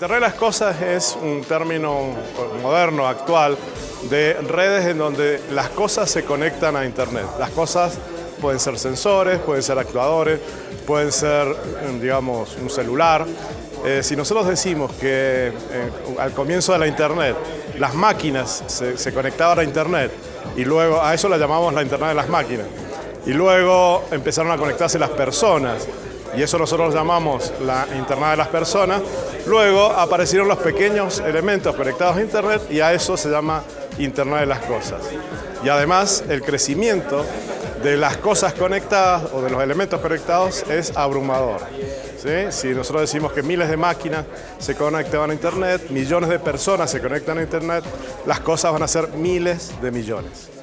Internet de las Cosas es un término moderno, actual, de redes en donde las cosas se conectan a Internet. Las cosas pueden ser sensores, pueden ser actuadores, pueden ser, digamos, un celular. Eh, si nosotros decimos que eh, al comienzo de la Internet las máquinas se, se conectaban a Internet y luego a eso la llamamos la Internet de las máquinas, y luego empezaron a conectarse las personas, y eso nosotros llamamos la Internet de las personas, luego aparecieron los pequeños elementos conectados a Internet y a eso se llama Internet de las cosas. Y además el crecimiento de las cosas conectadas o de los elementos conectados es abrumador. Si nosotros decimos que miles de máquinas se conectan a Internet, millones de personas se conectan a Internet, las cosas van a ser miles de millones.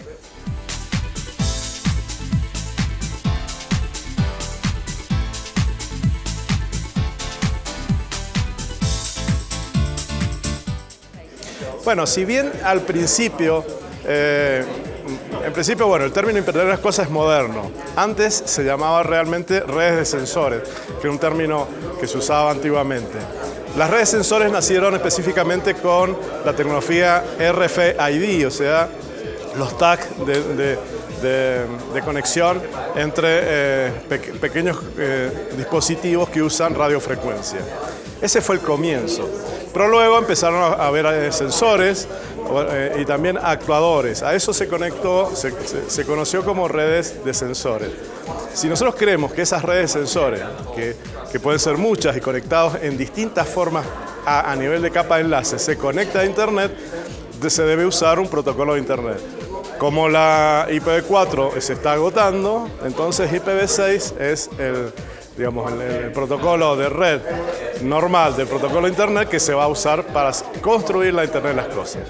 Bueno, si bien al principio, eh, en principio, bueno, el término Internet de las cosas es moderno. Antes se llamaba realmente redes de sensores, que es un término que se usaba antiguamente. Las redes de sensores nacieron específicamente con la tecnología RFID, o sea, los tags de, conexión entre eh, pequeños eh, dispositivos que usan radiofrecuencia. Ese fue el comienzo. Pero luego empezaron a haber eh, sensores y también actuadores. A eso se conectó, se, conoció como redes de sensores. Si nosotros creemos que esas redes de sensores, que, pueden ser muchas y conectados en distintas formas a, a nivel de capa de enlace, se conecta a Internet, se debe usar un protocolo de Internet. Como la IPv4 se está agotando, entonces IPv6 es el, digamos, el, protocolo de red normal del protocolo Internet que se va a usar para construir la Internet de las cosas.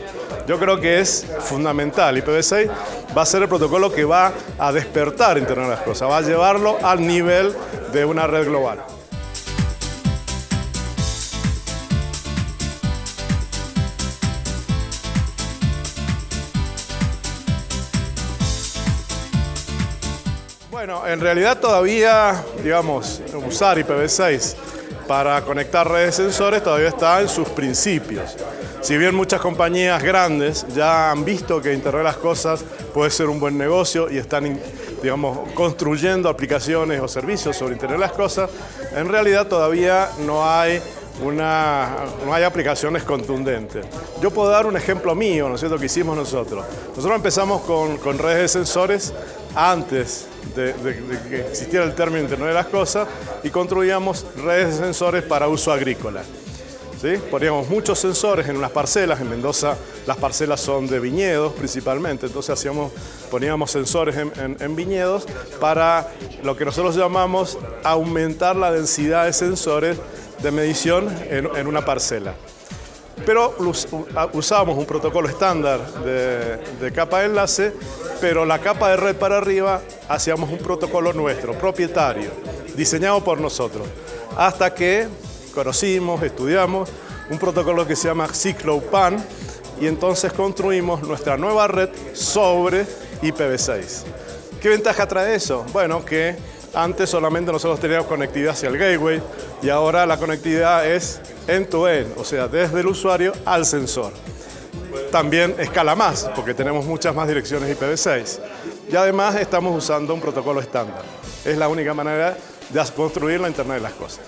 Yo creo que es fundamental. IPv6 va a ser el protocolo que va a despertar Internet de las cosas, va a llevarlo al nivel de una red global. Bueno, en realidad todavía, digamos, usar IPv6 para conectar redes de sensores todavía está en sus principios. Si bien muchas compañías grandes ya han visto que Internet de las Cosas puede ser un buen negocio y están, digamos, construyendo aplicaciones o servicios sobre Internet de las Cosas, en realidad todavía no hay una, no hay aplicaciones contundentes. Yo puedo dar un ejemplo mío, ¿no es cierto?, que hicimos nosotros. Nosotros empezamos con, con redes de sensores antes de, que existiera el término Internet de las Cosas y construíamos redes de sensores para uso agrícola. ¿Sí? Poníamos muchos sensores en unas parcelas, en Mendoza las parcelas son de viñedos principalmente, entonces hacíamos, poníamos sensores en, viñedos para lo que nosotros llamamos aumentar la densidad de sensores de medición en una parcela pero usábamos un protocolo estándar de, capa de enlace, pero la capa de red para arriba hacíamos un protocolo nuestro, propietario, diseñado por nosotros, hasta que conocimos, estudiamos un protocolo que se llama CycloPAN y entonces construimos nuestra nueva red sobre IPv6. ¿Qué ventaja trae eso? Bueno, que antes solamente nosotros teníamos conectividad hacia el gateway y ahora la conectividad es end-to-end, o sea, desde el usuario al sensor. También escala más, porque tenemos muchas más direcciones IPv6. Y además estamos usando un protocolo estándar. Es la única manera de construir la Internet de las cosas.